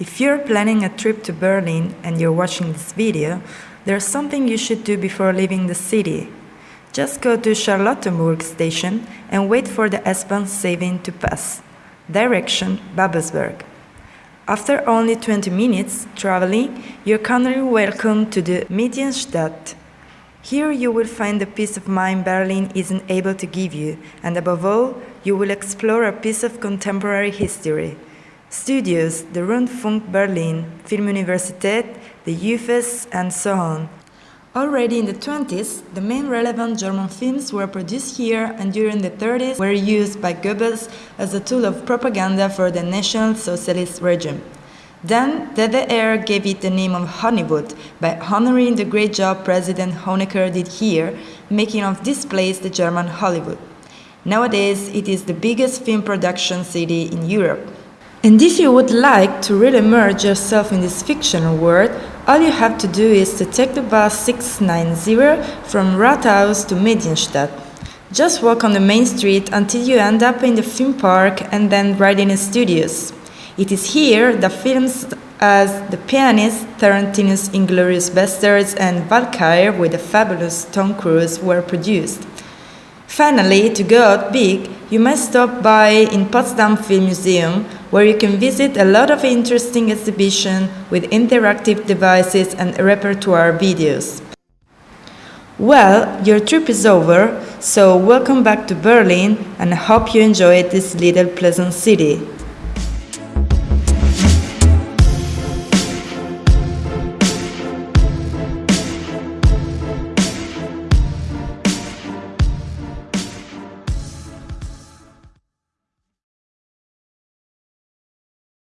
If you're planning a trip to Berlin and you're watching this video, there's something you should do before leaving the city. Just go to Charlottenburg station and wait for the S-Bahn seven to pass. Direction Babelsberg. After only 20 minutes traveling, you're kindly welcome to the Medienstadt. Here you will find the peace of mind Berlin isn't able to give you, and above all, you will explore a piece of contemporary history. Studios, the Rundfunk Berlin, Filmuniversität, the UFES, and so on. Already in the 20s, the main relevant German films were produced here and during the 30s were used by Goebbels as a tool of propaganda for the National Socialist regime. Then DDR gave it the name of Hollywood by honoring the great job President Honecker did here, making of this place the German Hollywood. Nowadays, it is the biggest film production city in Europe. And if you would like to really immerse yourself in this fictional world, all you have to do is to take the bus 690 from Rathaus to Medienstadt. Just walk on the main street until you end up in the film park and then right in the studios. It is here that films as The Pianist, Tarantino's Inglourious Basterds and Valkyrie with the fabulous Tom Cruise were produced. Finally, to go out big, you must stop by in Potsdam Film Museum, where you can visit a lot of interesting exhibitions with interactive devices and repertoire videos. Well, your trip is over, so welcome back to Berlin and I hope you enjoyed this little pleasant city.